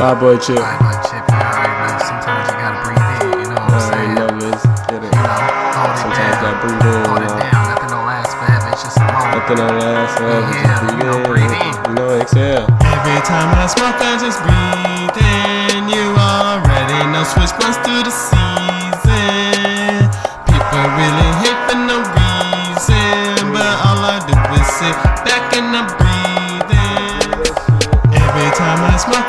Bye, boy, Chip. Bye, boy, Chip. You already know. Sometimes you gotta breathe in. You know what I'm saying? know, let's get it. You know, Sometimes down. gotta breathe in. Hold it down. Nothing don't last forever. It's just a moment. Nothing on last forever. Yeah, Just breathe you know, in. breathe in. You know, exhale. Every time I smoke, I just breathe in. You already know switch blunts through the season. People really hate for no reason, but all I do is sit back and I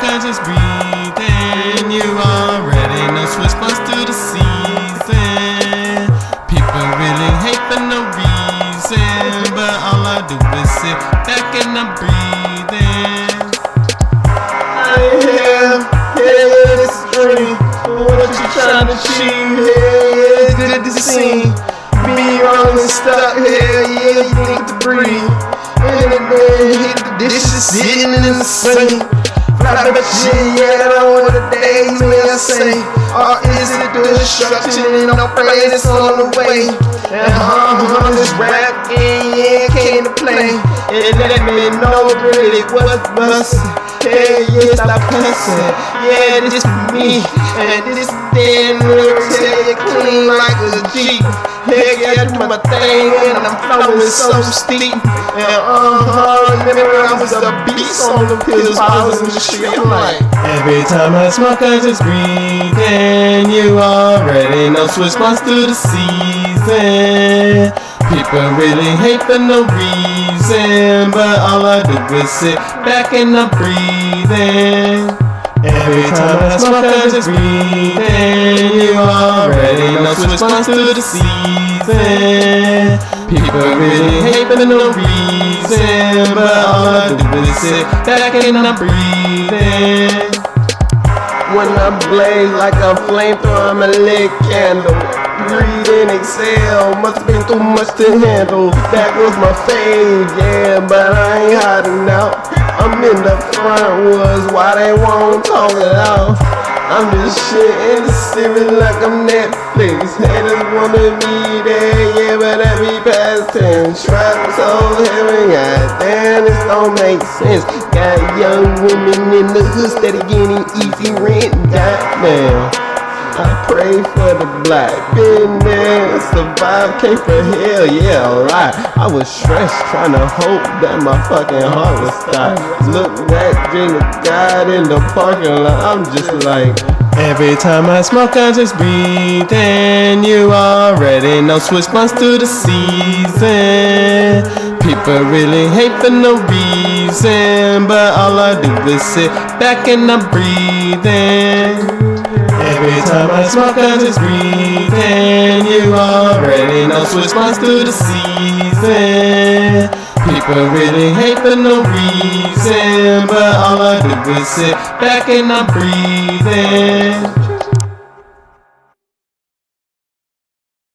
time I smoke, I just breathe in. You already know switch blunts through the season. People really hate for no reason, but all I do is sit back and I breathe in. I am, is dream. What you trying to achieve? Yeah, it's good to see. Be wrong and stuck, hell yeah, you need to breathe. And then hit the dishes sitting in the sink. Fly but shit, I the days when I say, or is it destruction and no praise on the way? And uh-huh, this rap, yeah, yeah, came to play. And let me know really what's bustin'. Hey, yeah, stop cussing. Yeah, this is me. And this damn lyrics, yeah, you clean like a Jeep. Yeah, yeah, I do my thing and I'm flowing so steep. And uh-huh, remember I was a beast on the pills, I was in the street. I'm like, Every time I smoke, I just breathe in. You already know switch blunts through the season. People really hate for no reason, but all I do is sit back and I breathe in. Every time I smoke, I just breathe in. You already know switch blunts through the season. People really hate for no reason, but all I do is sit back and I breathe in. when I blaze like a flamethrower, I'm a lit candle. And exhale, must been too much to handle. That was my fave, yeah, but I ain't hiding out. I'm in the front woods, why they won't talk it out? I'm just shit in the series like I'm Netflix. Haters wanna be there, yeah, but that be past tense. Trap so heavy, goddamn, this don't make sense. Got young women in the hood steady getting easy rent, goddamn. I pray for the black business, survive, came for hell, yeah, alright. I was stressed trying to hope that my fucking heart would stop. Look back, dream of God in the parking lot, I'm just like, Every time I smoke, I just breathe in. You already know switch blunts through the season. People really hate for no reason, but all I do is sit back and I breathe in. Every time I smoke, I just breathe. You already know switch blunts through the season. People really hate for no reason, but all I do is sit back and I breathe in.